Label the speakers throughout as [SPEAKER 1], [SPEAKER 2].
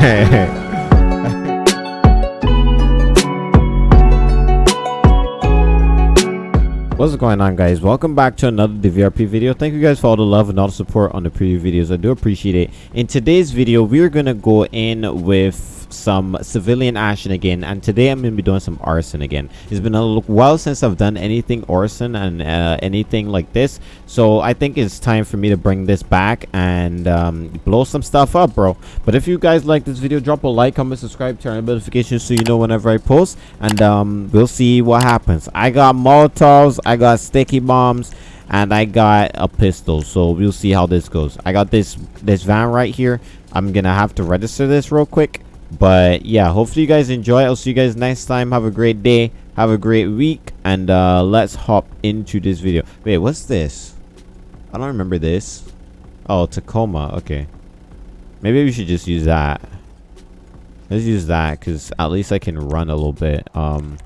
[SPEAKER 1] What's going on guys? Welcome back to another DVRP video. Thank you guys for all the love and all the support on the previous videos. I do appreciate it. In today's video, we are going to go in with some civilian action again and today i'm gonna be doing some arson again. It's been a while since i've done anything arson and uh, anything like this so i think it's time for me to bring this back and um, blow some stuff up bro. But if you guys like this video drop a like comment subscribe turn on notifications so you know whenever i post and um, we'll see what happens. I got molotovs i got sticky bombs and I got a pistol so we'll see how this goes. I got this this van right here. I'm gonna have to register this real quick but yeah hopefully you guys enjoy. I'll see you guys next time. Have a great day. Have a great week. And uh let's hop into this video. Wait what's this? I don't remember this. Oh tacoma. Okay. Maybe we should just use that. Let's use that because at least i can run a little bit. Um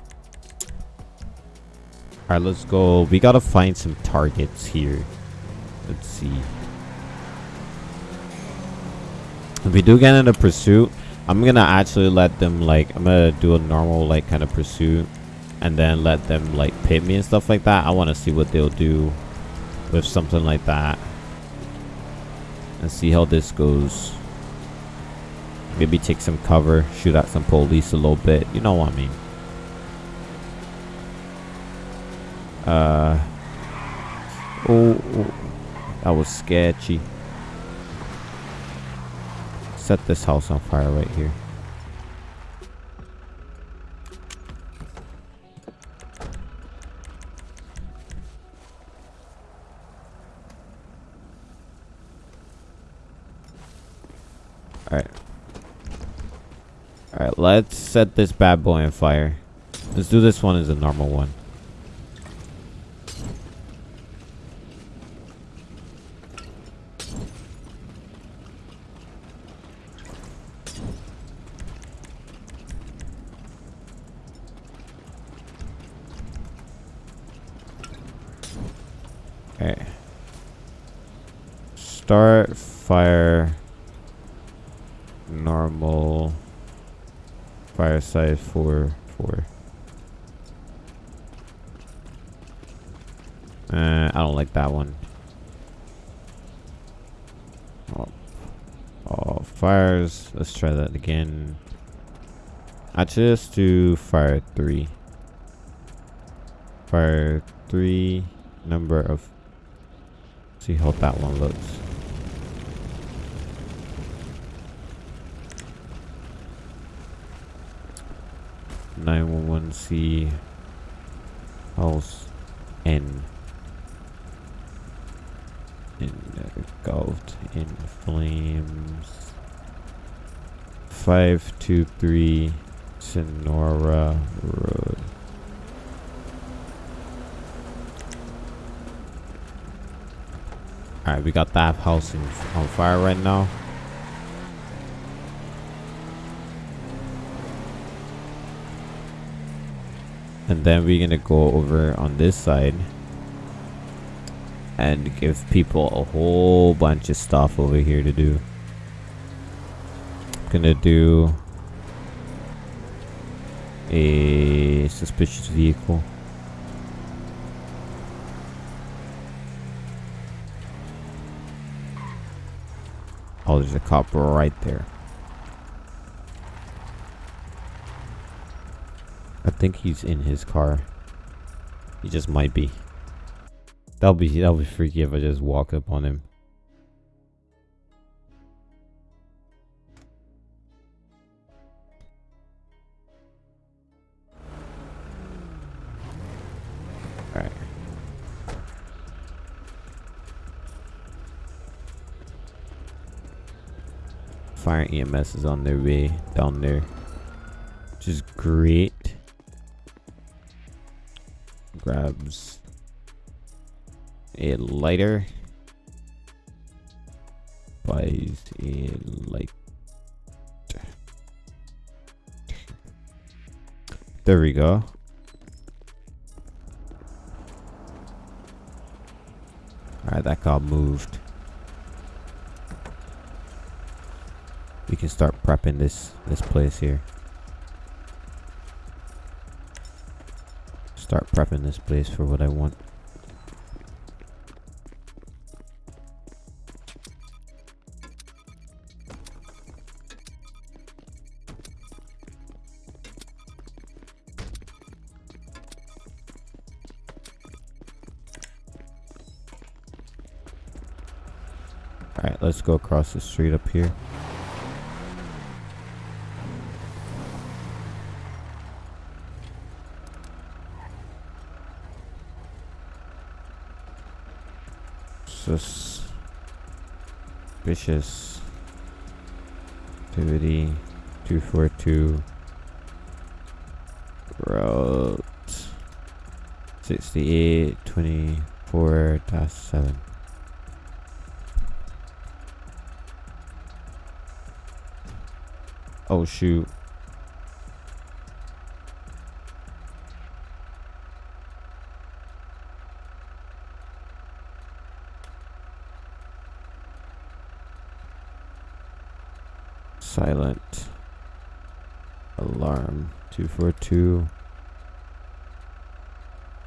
[SPEAKER 1] all right let's go. We gotta find some targets here. Let's see. If we do get in a pursuit I'm gonna actually let them like I'm gonna do a normal like kind of pursuit and then let them like pit me and stuff like that. I want to see what they'll do with something like that and see how this goes. Maybe take some cover, shoot at some police a little bit. You know what I mean? Uh. Oh, oh that was sketchy set this house on fire right here. Alright. Alright, let's set this bad boy on fire. Let's do this one as a normal one. Start fire normal fire size 4 4 uh, I don't like that one. Oh. oh fires let's try that again. I just do fire 3 fire 3 number of see how that one looks. 911C house N engulfed in flames. 523 Sonora Road Alright, we got that house on fire right now. and then we're gonna go over on this side and give people a whole bunch of stuff over here to do I'm gonna do a suspicious vehicle oh there's a cop right there I think he's in his car. He just might be. That'll be that'll be freaky if I just walk up on him. Fire EMS is on their way down there. Which is great. Grabs a lighter. Buys a light there we go. All right that got moved we can start prepping this this place here. Start prepping this place for what I want. Alright, let's go across the street up here. Suspicious activity. 242 route 68 24 7 Oh shoot. Silent. Alarm. 242.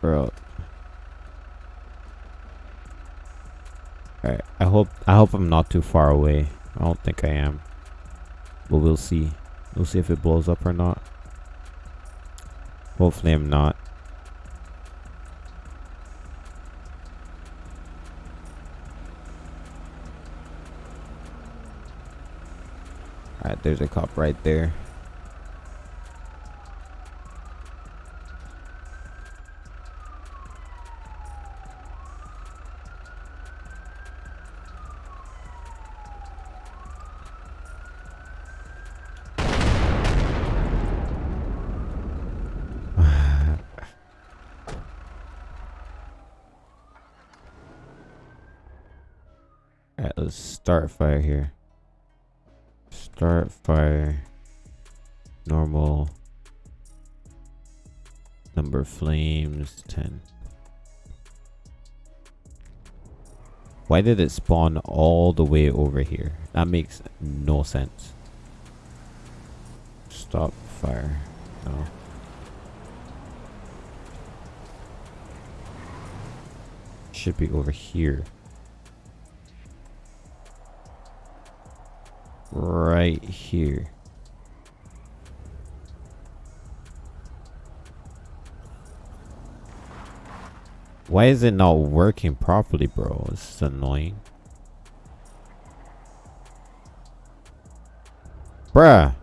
[SPEAKER 1] Bro. Alright, I hope I hope I'm not too far away. I don't think I am. But we'll see. We'll see if it blows up or not. Hopefully I'm not. Alright, there's a cop right there. Alright, let's start fire here. Start fire. Normal. Number flames, 10. Why did it spawn all the way over here? That makes no sense. Stop fire. No. Should be over here. Right here. Why is it not working properly, bro? It's annoying. Bruh.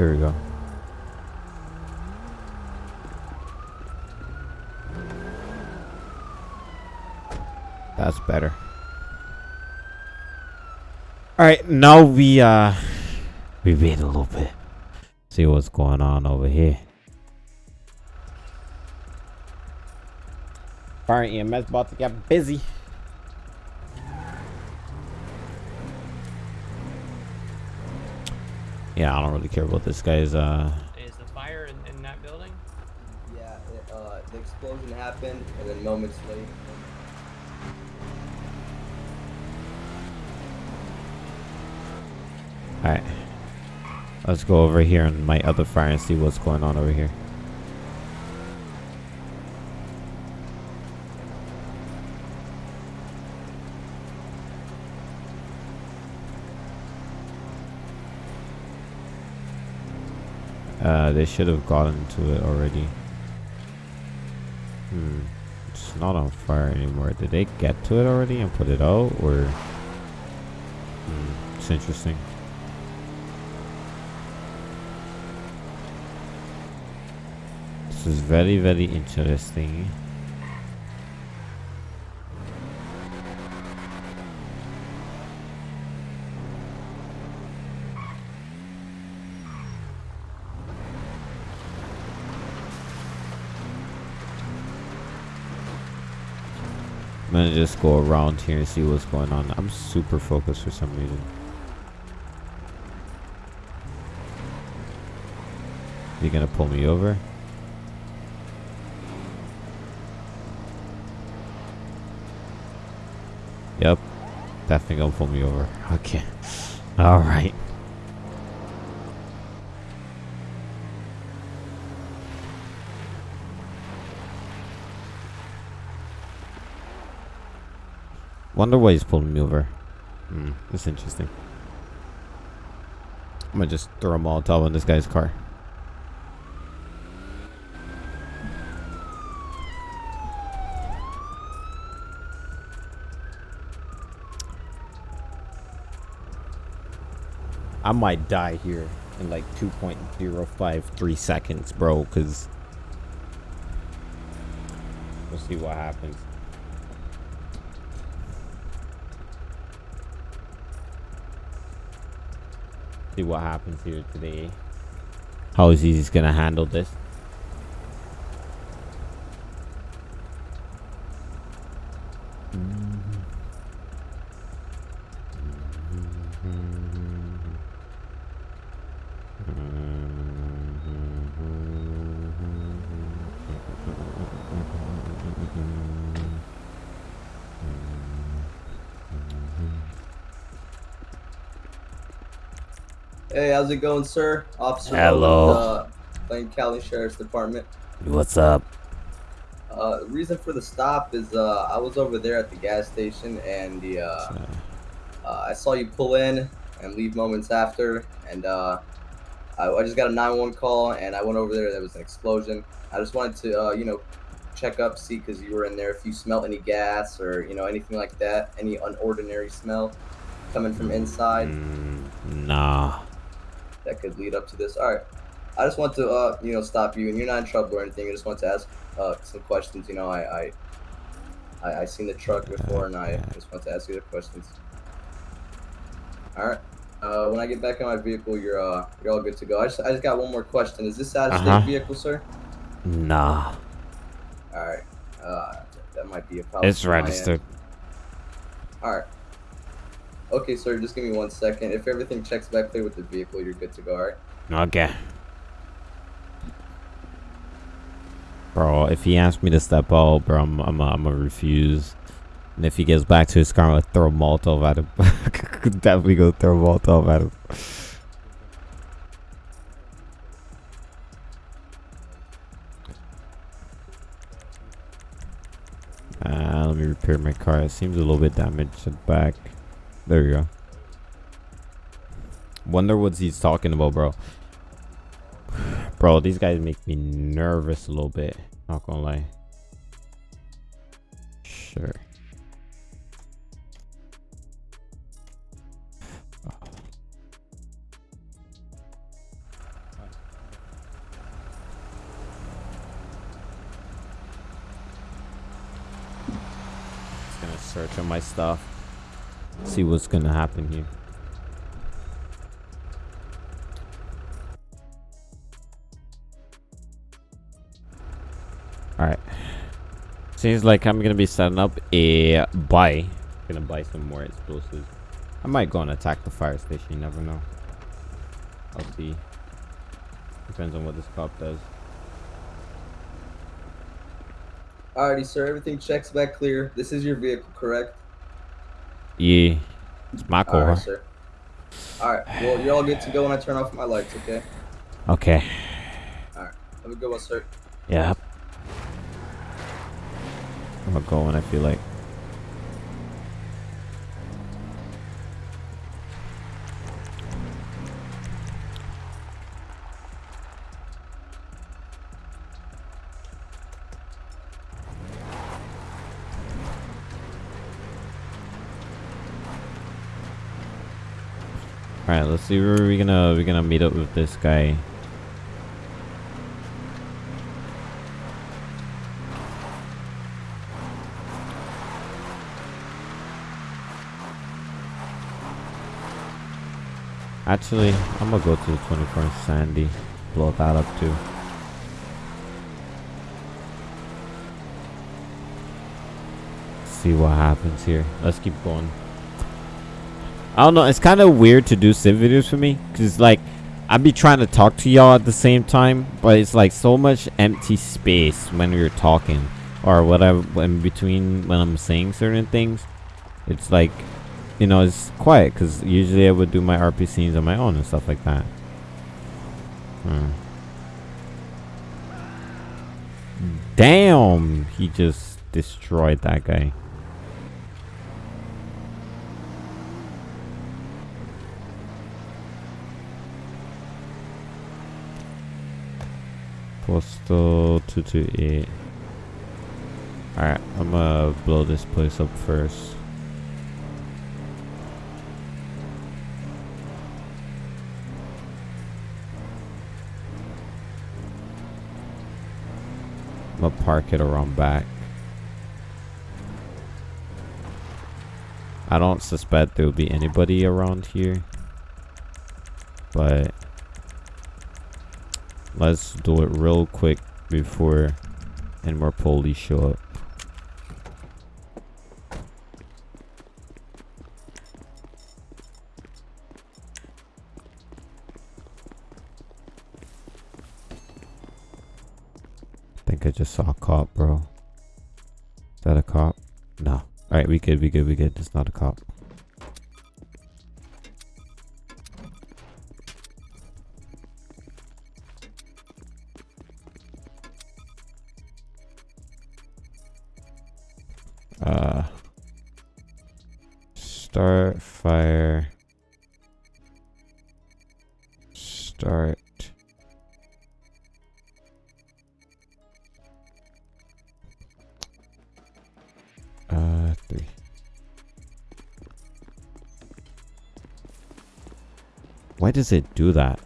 [SPEAKER 1] There we go. That's better. Alright, now we uh we wait a little bit. See what's going on over here. Fire EMS about to get busy. Yeah, I don't really care about this guy's uh
[SPEAKER 2] Is the fire in, in that building?
[SPEAKER 3] Yeah, it, uh, the explosion happened, and then moments later.
[SPEAKER 1] Alright. Let's go over here on my other fire and see what's going on over here. Uh, they should have gotten to it already. Hmm. It's not on fire anymore. Did they get to it already and put it out, or? Hmm. It's interesting. This is very, very interesting. Go around here and see what's going on. I'm super focused for some reason. You gonna pull me over? Yep. Definitely gonna pull me over. Okay. Alright. Wonder why he's pulling me over. Hmm, that's interesting. I'm gonna just throw a Molotov in this guy's car. I might die here in like 2.053 seconds, bro, because we'll see what happens. See what happens here today. How is he gonna handle this?
[SPEAKER 3] Hey, how's it going, sir? Officer
[SPEAKER 1] Hello.
[SPEAKER 3] With, uh, County Sheriff's Department.
[SPEAKER 1] What's up?
[SPEAKER 3] Uh, the reason for the stop is uh, I was over there at the gas station and the uh, uh, I saw you pull in and leave moments after, and uh, I, I just got a 911 call and I went over there. There was an explosion. I just wanted to, uh, you know, check up, see because you were in there. If you smell any gas or you know anything like that, any unordinary smell coming from inside
[SPEAKER 1] Mm, nah.
[SPEAKER 3] That could lead up to this. All right. I just want to, uh, you know, stop you, and you're not in trouble or anything. I just want to ask uh, some questions. You know, I, I, I, I seen the truck before, and I just want to ask you the questions. All right. Uh, when I get back in my vehicle, you're uh, you're all good to go. I just, I just got one more question. Is this out of state
[SPEAKER 1] Uh-huh.
[SPEAKER 3] vehicle, sir?
[SPEAKER 1] Nah.
[SPEAKER 3] All right. Uh, that might be a problem.
[SPEAKER 1] It's
[SPEAKER 3] from my end.
[SPEAKER 1] registered.
[SPEAKER 3] All right. Okay, sir. Just give me one second. If everything checks back clear with the vehicle, you're good to go. All right.
[SPEAKER 1] Okay. Bro, if he asks me to step out, bro, I'm I'm I'm gonna refuse. And if he gets back to his car, I'm gonna throw a Molotov at him. Definitely go throw a Molotov at him. Uh, let me repair my car. It seems a little bit damaged at the back. There you go. Wonder what he's talking about, bro. Bro, these guys make me nervous a little bit. Not gonna lie. Sure. Just gonna search on my stuff. See what's gonna happen here. Alright. Seems like I'm gonna be setting up a buy. Gonna buy some more explosives. I might go and attack the fire station, you never know. I'll see. Depends on what this cop does.
[SPEAKER 3] Alrighty, sir. Everything checks back clear. This is your vehicle, correct?
[SPEAKER 1] It's my car.
[SPEAKER 3] Alright, sir. Alright, well, you're all good to go when I turn off my lights, okay?
[SPEAKER 1] Okay.
[SPEAKER 3] Alright, Have a good one, sir.
[SPEAKER 1] Yep. I'm gonna go when I feel like. All right, let's see where we're gonna we're gonna meet up with this guy. Actually, I'm gonna go to the 21st Sandy. Blow that up too. See what happens here. Let's keep going. I don't know. It's kind of weird to do sim videos for me, cause like, I'd be trying to talk to y'all at the same time, but it's like so much empty space when we're talking or whatever in between when I'm saying certain things. It's like, you know, it's quiet because usually I would do my RP scenes on my own and stuff like that. Hmm. Damn! He just destroyed that guy. Postal 228. Alright, I'm gonna blow this place up first. I'm gonna park it around back. I don't suspect there will be anybody around here. But let's do it real quick before any more police show up. I think I just saw a cop, bro. Is that a cop? No. Alright, we good, we good, we good. It's not a cop. Why does it do that?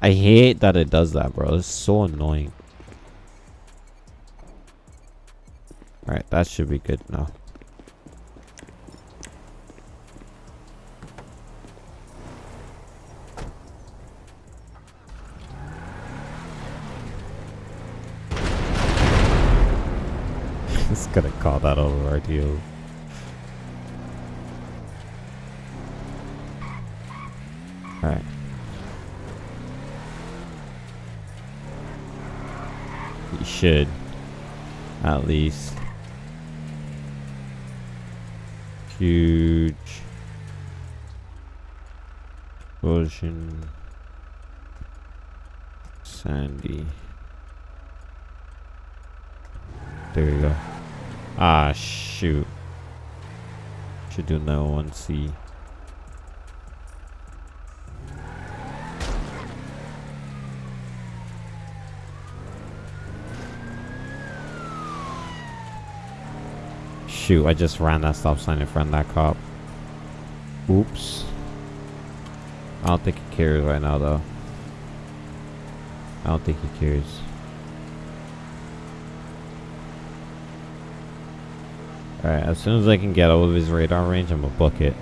[SPEAKER 1] I hate that it does that, bro. It's so annoying. Alright, that should be good now. Over Alright. You should. At least. Huge. Explosion. Sandy. There you go. Ah, shoot. Should do no one C. Shoot, I just ran that stop sign in front of that cop. Oops. I don't think he cares right now, though. I don't think he cares. Alright, as soon as I can get out of his radar range, I'm gonna book it.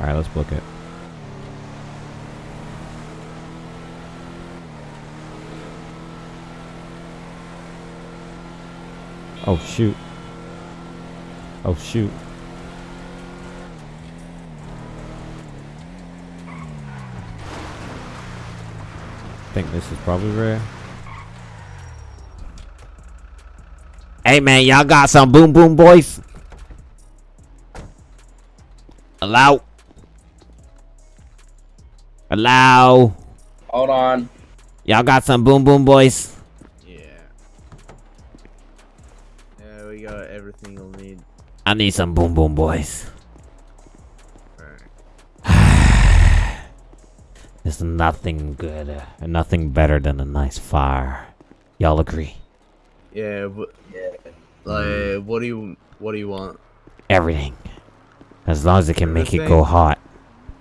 [SPEAKER 1] Alright, let's book it. Oh shoot. Oh shoot. I think this is probably rare. Hey man, y'all got some boom boom boys? Allow. Allow.
[SPEAKER 4] Hold on.
[SPEAKER 1] Y'all got some boom boom boys?
[SPEAKER 4] Yeah. Yeah, we got everything you'll need.
[SPEAKER 1] I need some boom boom boys. There's nothing good uh, nothing better than a nice fire. Y'all agree?
[SPEAKER 4] Yeah,
[SPEAKER 3] Yeah.
[SPEAKER 4] like, mm. what do you what do you want?
[SPEAKER 1] Everything. As long as it can make it go hot.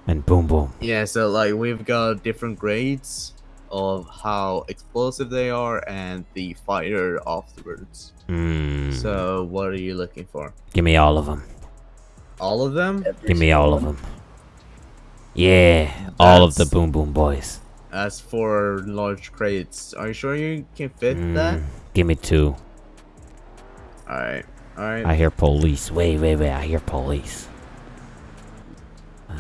[SPEAKER 1] And boom boom.
[SPEAKER 4] Yeah, so like we've got different grades of how explosive they are and the fire afterwards.
[SPEAKER 1] Mmm.
[SPEAKER 4] So what are you looking for?
[SPEAKER 1] Give me all of them.
[SPEAKER 4] All of them?
[SPEAKER 3] Every
[SPEAKER 1] Give me all of them. Yeah, all of the Boom Boom Boys.
[SPEAKER 4] As for large crates, are you sure you can fit that?
[SPEAKER 1] Mm. Give me two.
[SPEAKER 4] Alright, alright.
[SPEAKER 1] I hear police. Wait, wait, wait. I hear police.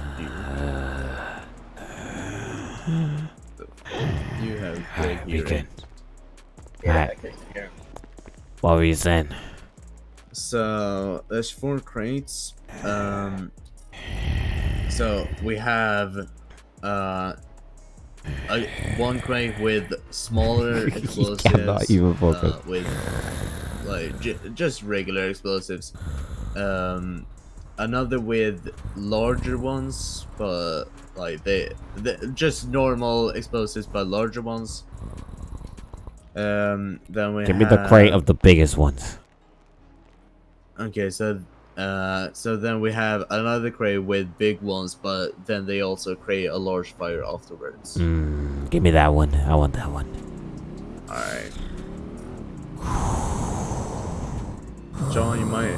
[SPEAKER 4] You have great
[SPEAKER 1] Alright, we
[SPEAKER 4] hearing.
[SPEAKER 1] good.
[SPEAKER 3] Yeah,
[SPEAKER 1] Alright.
[SPEAKER 3] I can hear.
[SPEAKER 1] What were you saying?
[SPEAKER 4] So there's four crates. Um. So we have uh, a, one crate with smaller explosives.
[SPEAKER 1] cannot even focus.
[SPEAKER 4] Uh, with like j- just regular explosives. Um, another with larger ones, but like they, they just normal explosives, but larger ones. Um, then we
[SPEAKER 1] Give me the crate of the biggest ones.
[SPEAKER 4] Okay, so uh, so then we have another crate with big ones, but then they also create a large fire afterwards.
[SPEAKER 1] Mm, give me that one. I want that one.
[SPEAKER 4] All right. John, you might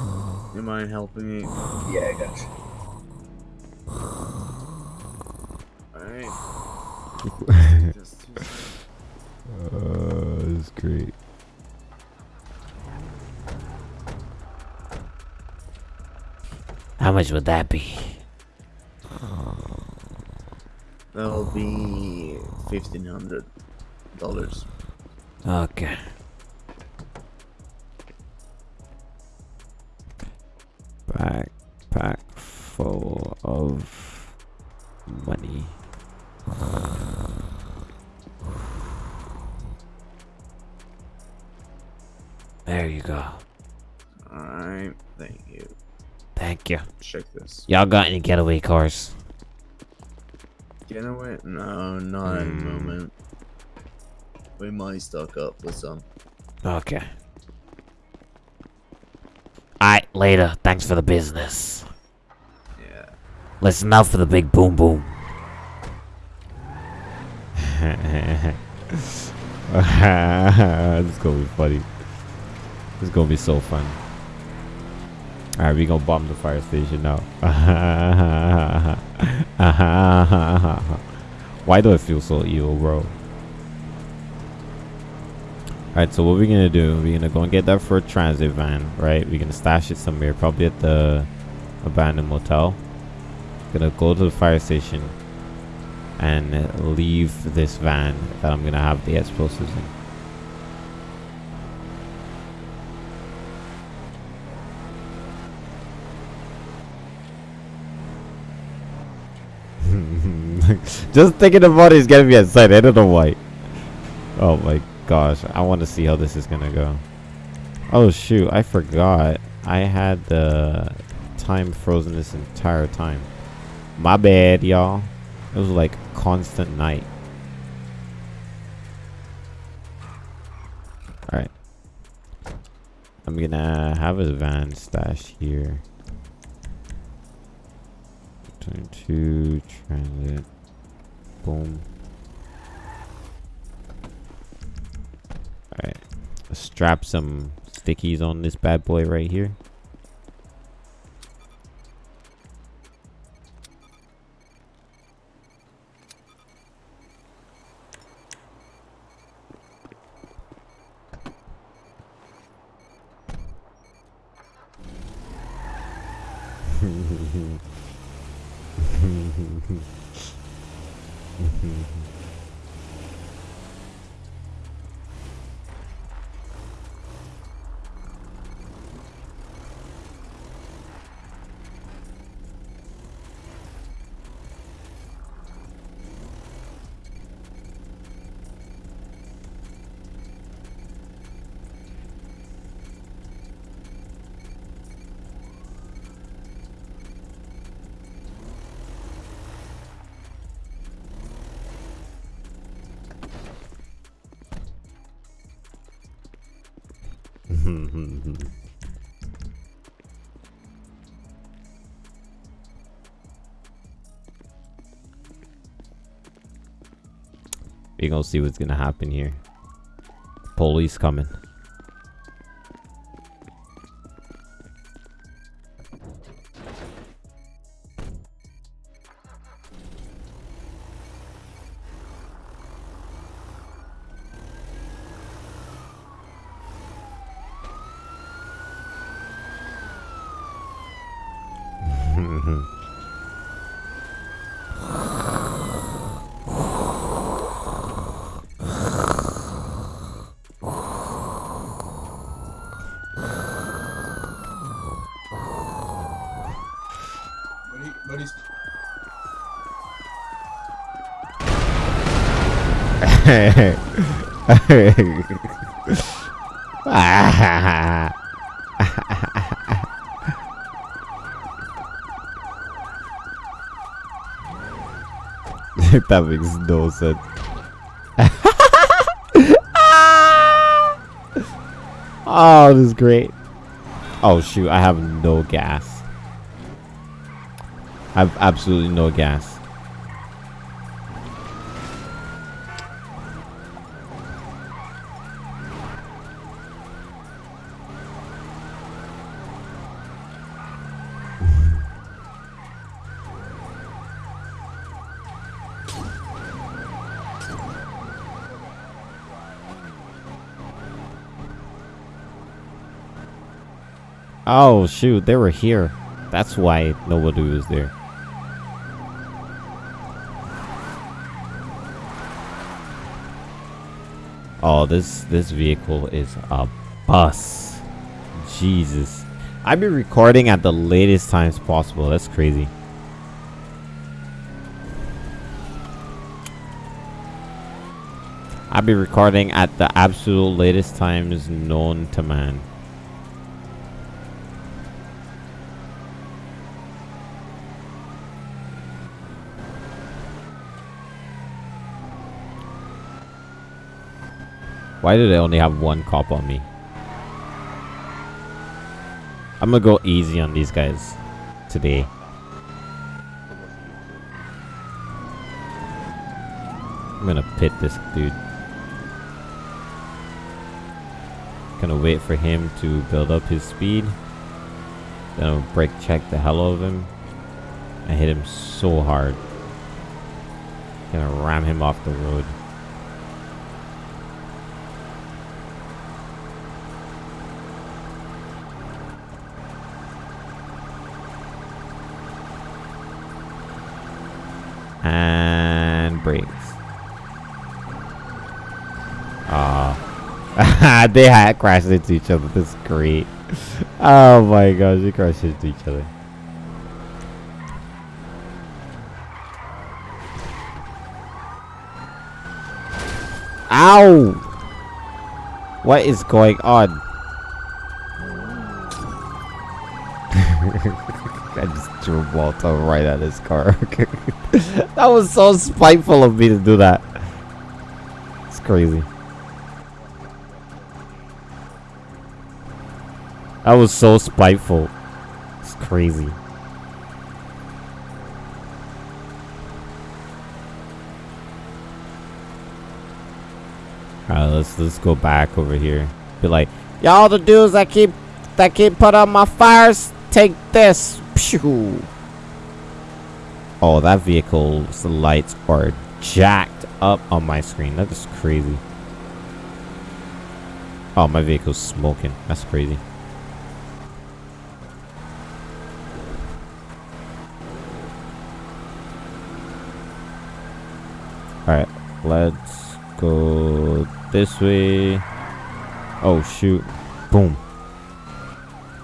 [SPEAKER 4] you mind helping me?
[SPEAKER 3] Yeah, I got you.
[SPEAKER 4] right. Just-
[SPEAKER 1] Uh, that's great. How much would that be?
[SPEAKER 4] That'll be fifteen hundred dollars.
[SPEAKER 1] Okay. Backpack full of money. There you go.
[SPEAKER 4] All right. Thank you.
[SPEAKER 1] Thank you.
[SPEAKER 4] Check this.
[SPEAKER 1] Y'all got any getaway cars?
[SPEAKER 4] Getaway? No, not at the
[SPEAKER 1] Hmm.
[SPEAKER 4] moment. We might stock up with some.
[SPEAKER 1] Okay. Alright, later. Thanks for the business.
[SPEAKER 4] Yeah.
[SPEAKER 1] Listen up for the big boom boom. this is gonna be funny. This is gonna be so fun. Alright, we gonna bomb the fire station now. Why do I feel so evil, bro? Alright, so what we're gonna do, we're gonna go and get that for a transit van, right? We're gonna stash it somewhere, probably at the abandoned motel. Gonna go to the fire station and leave this van that I'm gonna have the explosives in. Just thinking about it is getting me excited. I don't know why. Oh my gosh, I want to see how this is gonna go. Oh shoot, I forgot. I had the time frozen this entire time. My bad, y'all. It was like constant night. Alright. I'm gonna have a van stash here. Turn to transit. Boom. Alright. Strap some stickies on this bad boy right here. We gonna see what's gonna happen here. Police coming. That makes no sense. oh, this is great. Oh shoot, I have no gas. I have absolutely no gas. Oh shoot, they were here. That's why nobody was there. Oh, this this vehicle is a bus. Jesus. I've been recording at the latest times possible. That's crazy. I've been recording at the absolute latest times known to man. Why do they only have one cop on me? I'm gonna go easy on these guys today. I'm gonna pit this dude. Gonna wait for him to build up his speed. Then I'll brake check the hell out of him. I hit him so hard. Gonna ram him off the road. And brakes. Ah, they had crashed into each other. That's great. Oh my gosh, they crashed into each other. Ow! What is going on? I just threw Walter right at his car. that was so spiteful of me to do that. It's crazy. That was so spiteful. It's crazy. Alright, let's let's go back over here. Be like, y'all the dudes that keep that keep put out my fires, take this. Pew. Oh, that vehicle's lights are jacked up on my screen. That is crazy. Oh, my vehicle's smoking. That's crazy. Alright, let's go this way. Oh, shoot. Boom.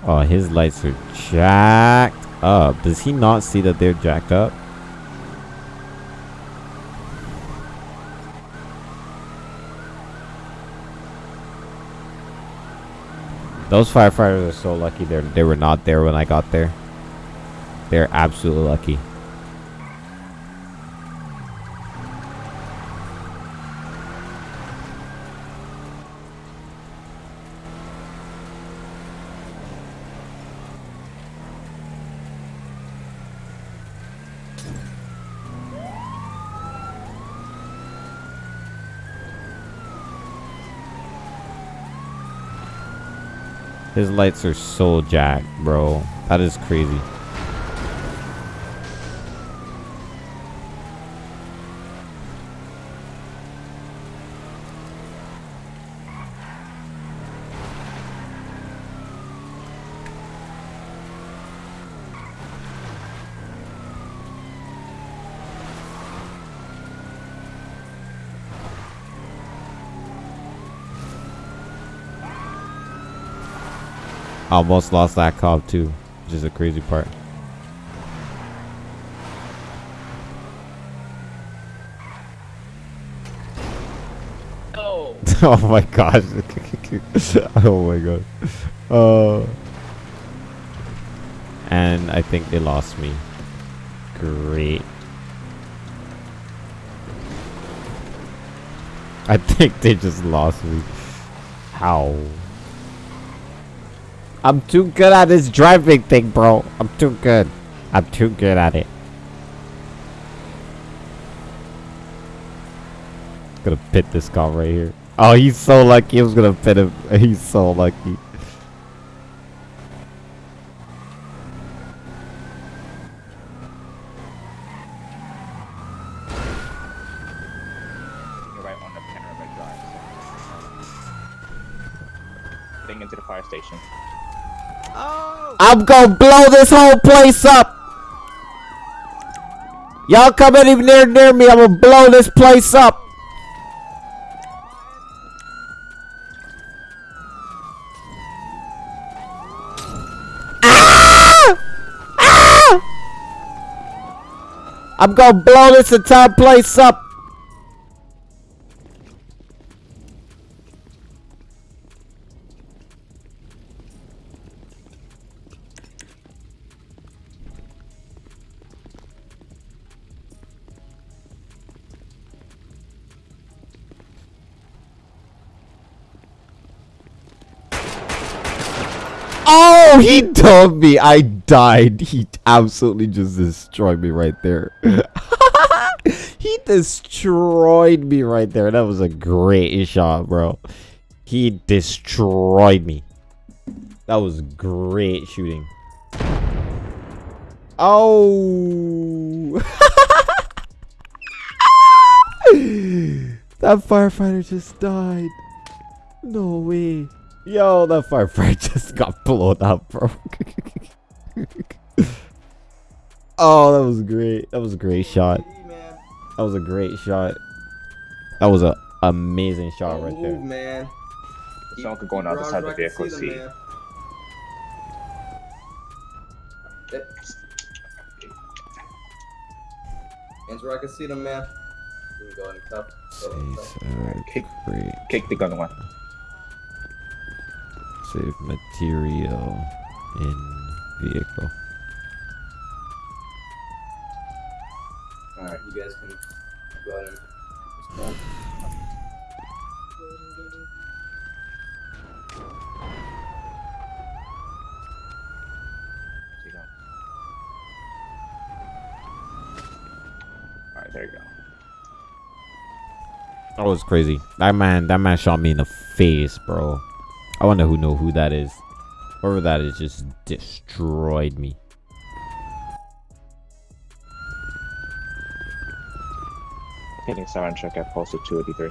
[SPEAKER 1] Oh, his lights are jacked up. Does he not see that they're jacked up? Those firefighters are so lucky they they were not there when I got there. They're absolutely lucky. His lights are so jacked, bro. That is crazy. Almost lost that cop too, which is a crazy part.
[SPEAKER 2] Oh,
[SPEAKER 1] oh my gosh. oh my god. Uh, and I think they lost me. Great. I think they just lost me. How? I'm too good at this driving thing, bro. I'm too good. I'm too good at it. Gonna pit this car right here. Oh, he's so lucky. I was gonna pit him. He's so lucky.
[SPEAKER 5] Into the fire station.
[SPEAKER 1] I'm gonna blow this whole place up. Y'all come any near near me, I'm gonna blow this place up. Ah! Ah! I'm gonna blow this entire place up. He told me I died. He absolutely just destroyed me right there. he destroyed me right there. That was a great shot, bro. He destroyed me. That was great shooting. Oh. that firefighter just died. No way. Yo, that firefighter just got blown up, bro. oh, that was great. That was a great shot. That was a great shot. That was a amazing shot
[SPEAKER 3] Don't
[SPEAKER 1] right
[SPEAKER 3] move,
[SPEAKER 1] there.
[SPEAKER 3] man.
[SPEAKER 5] Someone could go on the other side of the vehicle to see.
[SPEAKER 3] man. Eh. Where I can see them, man. You can go in the cup. Go in the cup.
[SPEAKER 1] Alright,
[SPEAKER 5] Kick,
[SPEAKER 1] great.
[SPEAKER 5] kick the gun one.
[SPEAKER 1] Save material in vehicle.
[SPEAKER 3] Alright, you guys can go ahead and respond.
[SPEAKER 5] Alright, there you go.
[SPEAKER 1] That was crazy. That man, that man shot me in the face, bro. I wonder who know who that is. Whoever that is just destroyed me.
[SPEAKER 5] Hitting siren check at posted 283.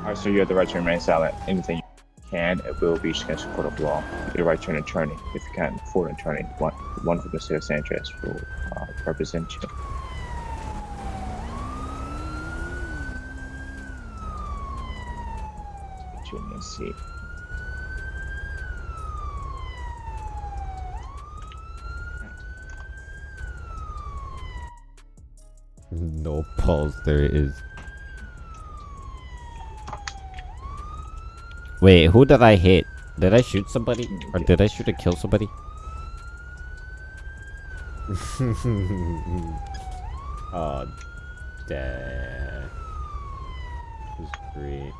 [SPEAKER 5] Alright, so you have the right to remain silent. Anything you can, it will be against the court of law. You have the right to an attorney. If you can't afford an attorney, one, one from the state of Sanchez will uh, represent you. Get you in your seat.
[SPEAKER 1] No pulse. There it is. Wait, who did I hit? Did I shoot somebody? Or did I shoot or kill somebody? oh, damn. This is great.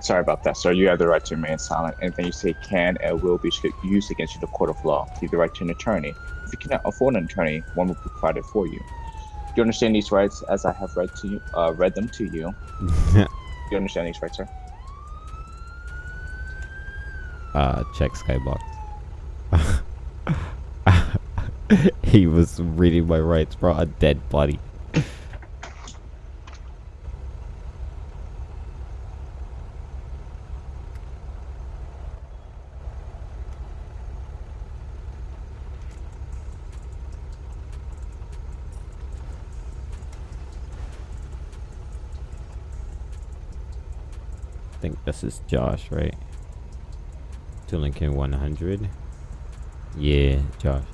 [SPEAKER 5] Sorry about that, sir. You have the right to remain silent. And anything you say can and will be used against you in the court of law. You have the right to an attorney. If you cannot afford an attorney, one will be provided for you. Do you understand these rights as I have read to you, uh, read them to you? Yeah. Do you understand these rights, sir?
[SPEAKER 1] uh, check Skybox. he was reading my rights, bro. A dead body. think this is Josh, right? To Lincoln 100. Yeah, Josh.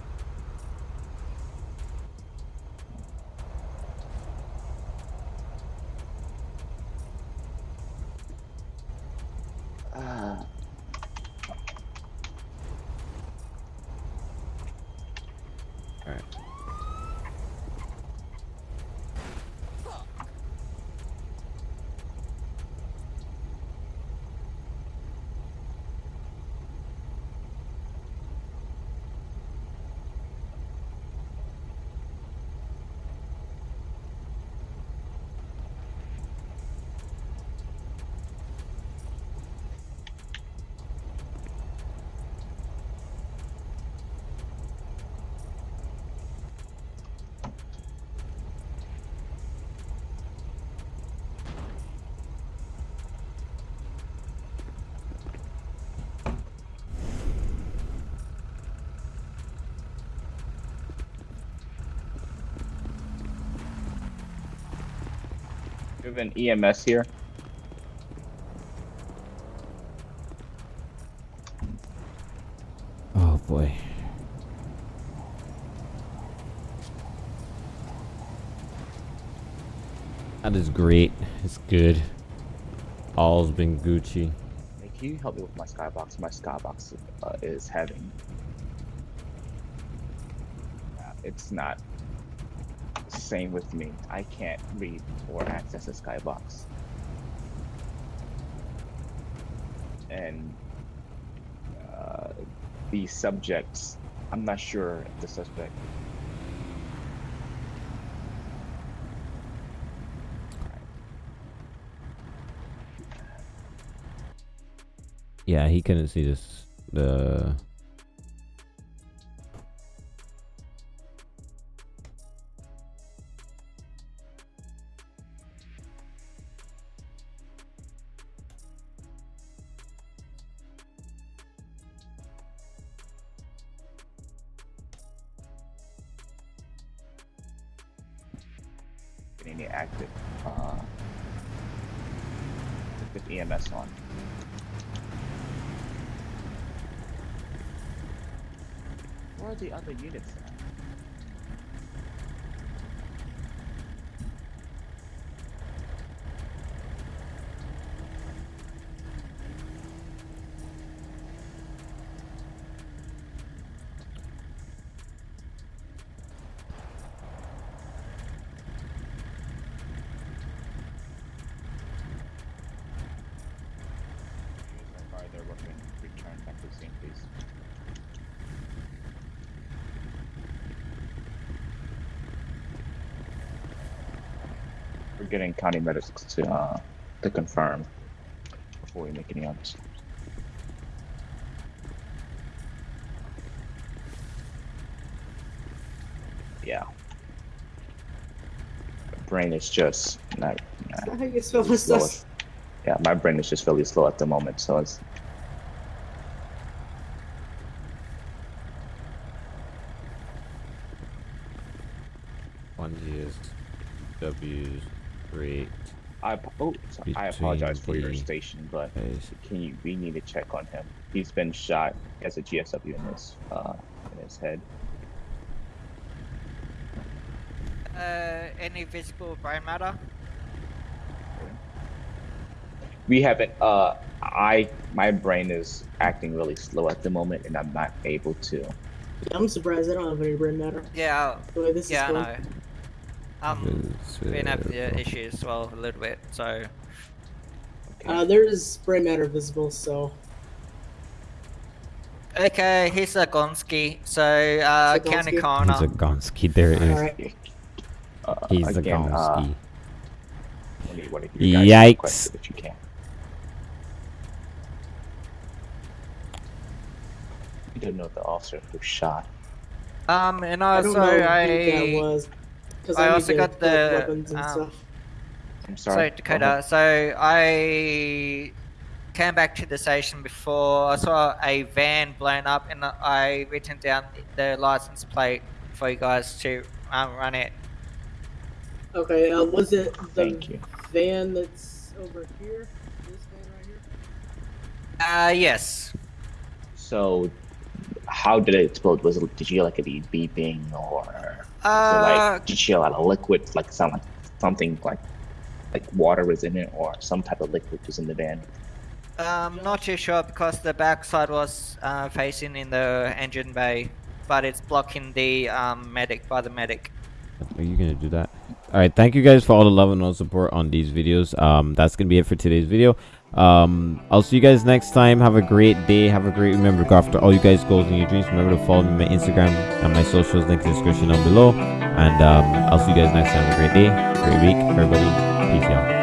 [SPEAKER 5] We have an EMS here.
[SPEAKER 1] Oh boy. That is great. It's good. All's been Gucci.
[SPEAKER 5] Hey, can you help me with my skybox? My skybox uh, is having. Uh, it's not. Same with me. I can't read or access a skybox. And uh, the subjects, I'm not sure if the suspect.
[SPEAKER 1] Yeah, he couldn't see this. The
[SPEAKER 5] county medics to uh, to confirm before we make any others. Yeah. My brain is just not. not
[SPEAKER 6] How you spell
[SPEAKER 5] yeah, my brain is just really slow at the moment, so it's
[SPEAKER 1] one is W's great.
[SPEAKER 5] I oh, I apologize for your station, but
[SPEAKER 1] Is
[SPEAKER 5] can you? We need to check on him. He's been shot. He has a GSW in his uh in his head.
[SPEAKER 7] Uh, any visible brain matter?
[SPEAKER 5] We haven't. Uh, I my brain is acting really slow at the moment, and I'm not able to.
[SPEAKER 6] I'm surprised I don't have any brain matter.
[SPEAKER 7] Yeah,
[SPEAKER 6] The way this
[SPEAKER 7] yeah, I
[SPEAKER 6] is
[SPEAKER 7] know.
[SPEAKER 6] going.
[SPEAKER 7] Um, been having issues as well a little bit, so
[SPEAKER 5] Okay.
[SPEAKER 6] Uh, there's spray matter visible, so
[SPEAKER 7] okay. Here's Zagonski. So uh, county
[SPEAKER 6] Zagonski?
[SPEAKER 7] coroner.
[SPEAKER 1] Zagonski, there it is.
[SPEAKER 6] alright.
[SPEAKER 5] uh,
[SPEAKER 1] He's
[SPEAKER 5] again, uh,
[SPEAKER 1] Zagonski.
[SPEAKER 5] What do you, what do you
[SPEAKER 1] Yikes.
[SPEAKER 5] request That you can. You don't know the officer who shot.
[SPEAKER 7] Um, and also
[SPEAKER 6] don't know
[SPEAKER 7] I.
[SPEAKER 6] was. 'cause
[SPEAKER 7] I also got the,
[SPEAKER 6] weapons and
[SPEAKER 7] um,
[SPEAKER 6] stuff.
[SPEAKER 5] I'm
[SPEAKER 7] So
[SPEAKER 5] sorry. go
[SPEAKER 7] Dakota,
[SPEAKER 5] ahead.
[SPEAKER 7] so I came back to the station before. I saw a van blown up, and I written down the license plate for you guys to um, run it.
[SPEAKER 6] Okay, uh, was it the
[SPEAKER 5] Thank you.
[SPEAKER 6] van that's over here? This van right here?
[SPEAKER 7] Uh, yes.
[SPEAKER 5] So, how did it explode? Was it did you hear like a beeping or was it
[SPEAKER 7] Uh,
[SPEAKER 5] like did you hear a lot of liquid, like sound like something like like water was in it or some type of liquid was in the van?
[SPEAKER 7] I'm not too sure because the backside was uh, facing in the engine bay, but it's blocking the um, medic by the medic.
[SPEAKER 1] Are you gonna do that? All right. Thank you guys for all the love and all the support on these videos. Um, that's gonna be it for today's video. Um, I'll see you guys next time. Have a great day. Have a great. Remember go after all you guys' goals and your dreams. Remember to follow me on my Instagram and my socials. Link in the description down below. And um, I'll see you guys next time. Have a great day, great week, everybody. Peace out.